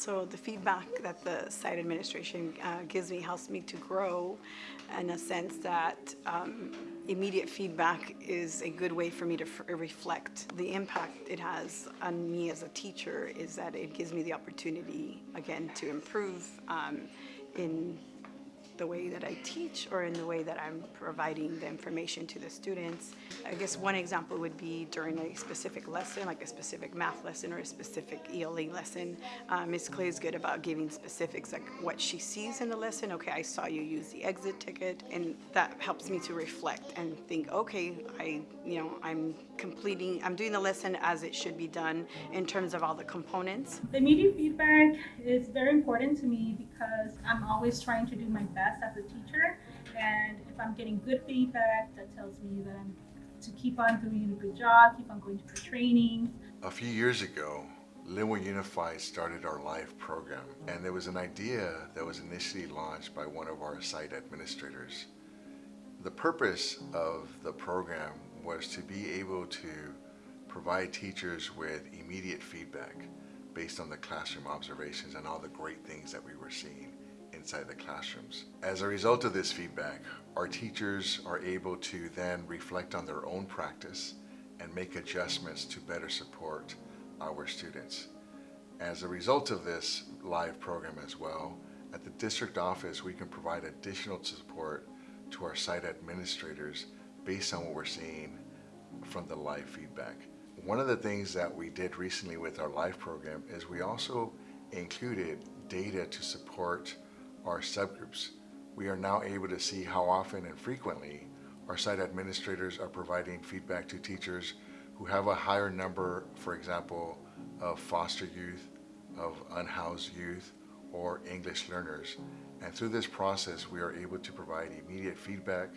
So the feedback that the site administration uh, gives me helps me to grow in a sense that um, immediate feedback is a good way for me to reflect. The impact it has on me as a teacher is that it gives me the opportunity, again, to improve um, in the way that I teach or in the way that I'm providing the information to the students. I guess one example would be during a specific lesson, like a specific math lesson or a specific ELA lesson. Uh, Ms. Clay is good about giving specifics, like what she sees in the lesson. Okay, I saw you use the exit ticket, and that helps me to reflect and think, okay, I, you know, I'm completing, I'm doing the lesson as it should be done in terms of all the components. The immediate feedback is very important to me because I'm always trying to do my best as a teacher. And if I'm getting good feedback, that tells me that I'm to keep on doing a good job, keep on going to the trainings. A few years ago, Lynwood Unified started our live program, and there was an idea that was initially launched by one of our site administrators. The purpose of the program was to be able to provide teachers with immediate feedback based on the classroom observations and all the great things that we were seeing inside the classrooms. As a result of this feedback, our teachers are able to then reflect on their own practice and make adjustments to better support our students. As a result of this live program as well, at the district office, we can provide additional support to our site administrators based on what we're seeing from the live feedback. One of the things that we did recently with our live program is we also included data to support our subgroups. We are now able to see how often and frequently our site administrators are providing feedback to teachers who have a higher number, for example, of foster youth, of unhoused youth, or English learners. And through this process, we are able to provide immediate feedback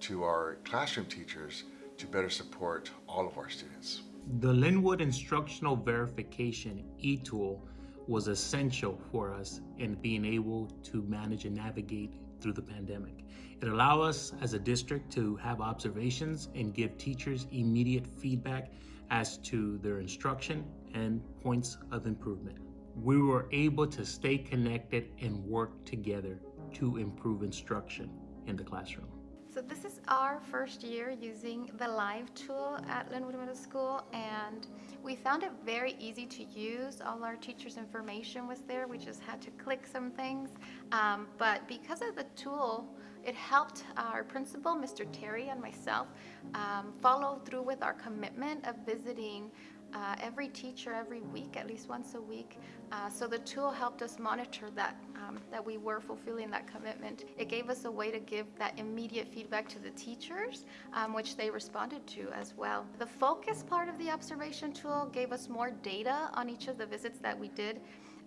to our classroom teachers to better support all of our students. The Lynwood Instructional Verification e-tool was essential for us in being able to manage and navigate through the pandemic. It allowed us as a district to have observations and give teachers immediate feedback as to their instruction and points of improvement. We were able to stay connected and work together to improve instruction in the classroom. So this is our first year using the live tool at Lynwood Middle School and we found it very easy to use. All our teachers' information was there. We just had to click some things. Um, but because of the tool, it helped our principal, Mr. Terry, and myself um, follow through with our commitment of visiting uh, every teacher every week, at least once a week. Uh, so the tool helped us monitor that, um, that we were fulfilling that commitment. It gave us a way to give that immediate feedback to the teachers, um, which they responded to as well. The focus part of the observation tool gave us more data on each of the visits that we did.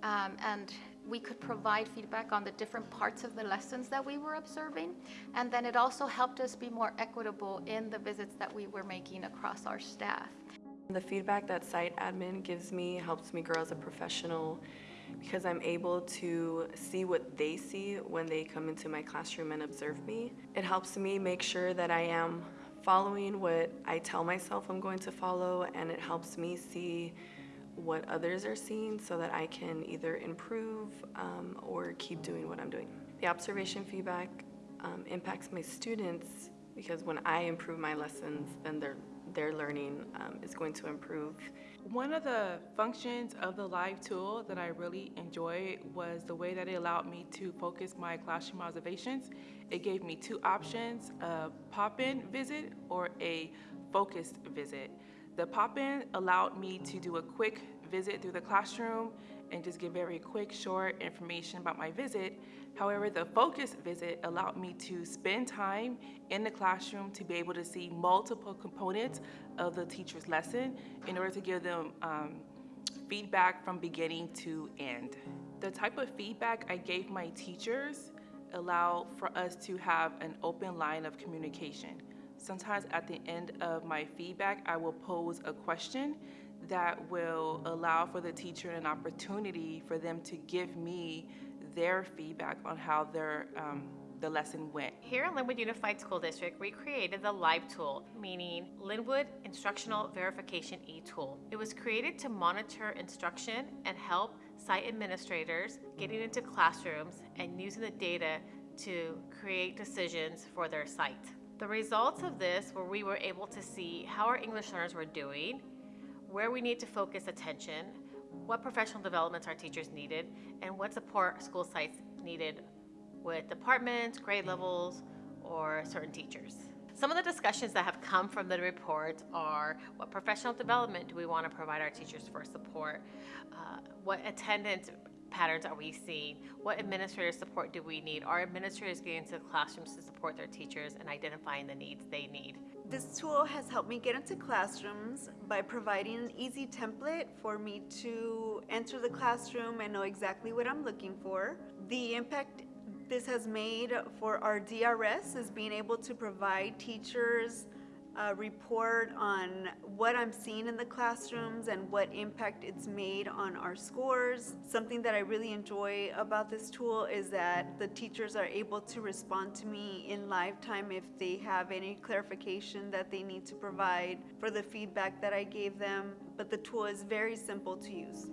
Um, and we could provide feedback on the different parts of the lessons that we were observing. And then it also helped us be more equitable in the visits that we were making across our staff. The feedback that site admin gives me helps me grow as a professional because I'm able to see what they see when they come into my classroom and observe me. It helps me make sure that I am following what I tell myself I'm going to follow and it helps me see what others are seeing so that I can either improve um, or keep doing what I'm doing. The observation feedback um, impacts my students because when I improve my lessons, then they're their learning um, is going to improve. One of the functions of the live tool that I really enjoyed was the way that it allowed me to focus my classroom observations. It gave me two options, a pop-in visit or a focused visit. The pop-in allowed me to do a quick visit through the classroom and just give very quick, short information about my visit. However, the focus visit allowed me to spend time in the classroom to be able to see multiple components of the teacher's lesson in order to give them um, feedback from beginning to end. The type of feedback I gave my teachers allowed for us to have an open line of communication. Sometimes at the end of my feedback, I will pose a question that will allow for the teacher an opportunity for them to give me their feedback on how their um, the lesson went. Here at Lynwood Unified School District, we created the LIVE tool, meaning Lynwood Instructional Verification e-tool. It was created to monitor instruction and help site administrators getting into classrooms and using the data to create decisions for their site. The results of this were we were able to see how our English learners were doing, where we need to focus attention, what professional developments our teachers needed, and what support school sites needed with departments, grade levels, or certain teachers. Some of the discussions that have come from the report are what professional development do we want to provide our teachers for support? Uh, what attendance patterns are we seeing? What administrative support do we need? Are administrators getting into the classrooms to support their teachers and identifying the needs they need? This tool has helped me get into classrooms by providing an easy template for me to enter the classroom and know exactly what I'm looking for. The impact this has made for our DRS is being able to provide teachers a report on what I'm seeing in the classrooms and what impact it's made on our scores. Something that I really enjoy about this tool is that the teachers are able to respond to me in live time if they have any clarification that they need to provide for the feedback that I gave them. But the tool is very simple to use.